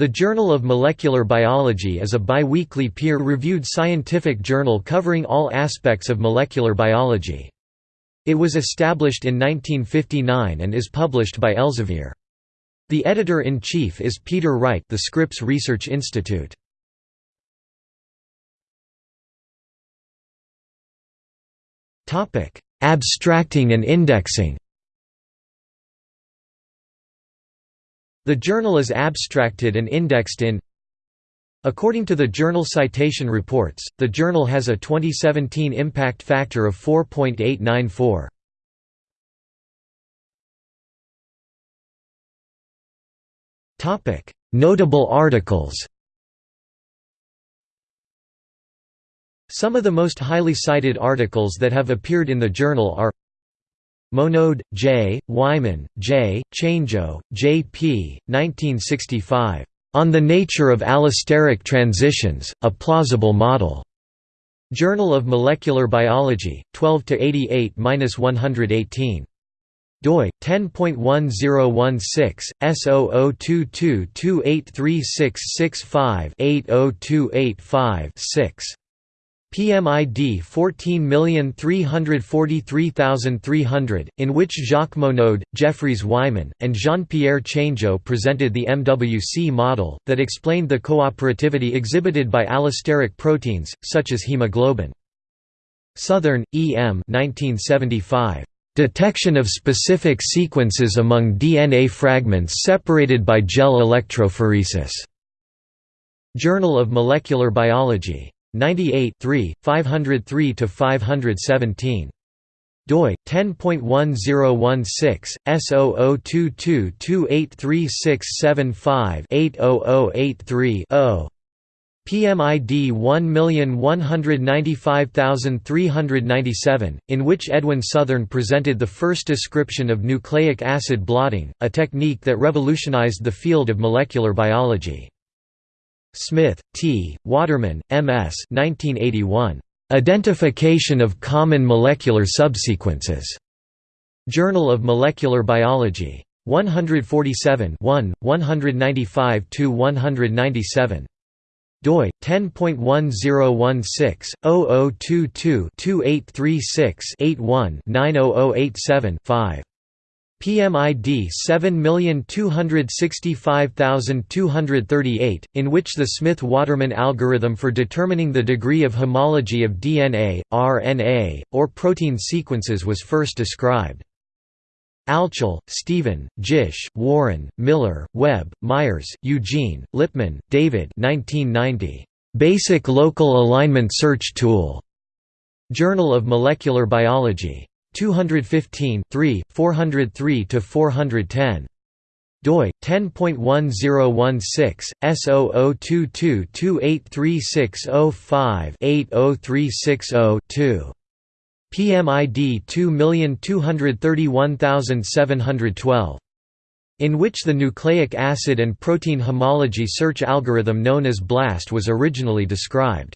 The Journal of Molecular Biology is a biweekly peer-reviewed scientific journal covering all aspects of molecular biology. It was established in 1959 and is published by Elsevier. The editor-in-chief is Peter Wright the Scripps Research Institute. Abstracting and indexing The journal is abstracted and indexed in According to the Journal Citation Reports, the journal has a 2017 impact factor of 4.894. Topic: Notable articles. Some of the most highly cited articles that have appeared in the journal are Monod, J., Wyman, J., Changeux, J. P., 1965. On the Nature of Allosteric Transitions, A Plausible Model. Journal of Molecular Biology, 12–88–118 doi 10.1016 S0022283665-80285-6 PMID 14343300, in which Jacques Monod, Jeffries Wyman, and Jean-Pierre Changeux presented the MWC model, that explained the cooperativity exhibited by allosteric proteins, such as hemoglobin. Southern, E. M. 1975. Detection of specific sequences among DNA fragments separated by gel electrophoresis. Journal of Molecular Biology. 98 503–517 doi 10.1016 S0022283675-80083-0 PMID 1195397, in which Edwin Southern presented the first description of nucleic acid blotting, a technique that revolutionized the field of molecular biology. Smith, T., Waterman, M.S. 1981. Identification of common molecular subsequences. Journal of Molecular Biology. 147 1, 195–197 doi 10.1016 PMID 7265238, in which the Smith-Waterman algorithm for determining the degree of homology of DNA, RNA, or protein sequences was first described. Altschul, Stephen, Gish, Warren, Miller, Webb, Myers, Eugene, Lipman, David 1990. Basic Local Alignment Search Tool. Journal of Molecular Biology. 215 3, 403–410 doi 10.1016 S0022283605-80360-2 PMID 2231712 in which the nucleic acid and protein homology search algorithm known as BLAST was originally described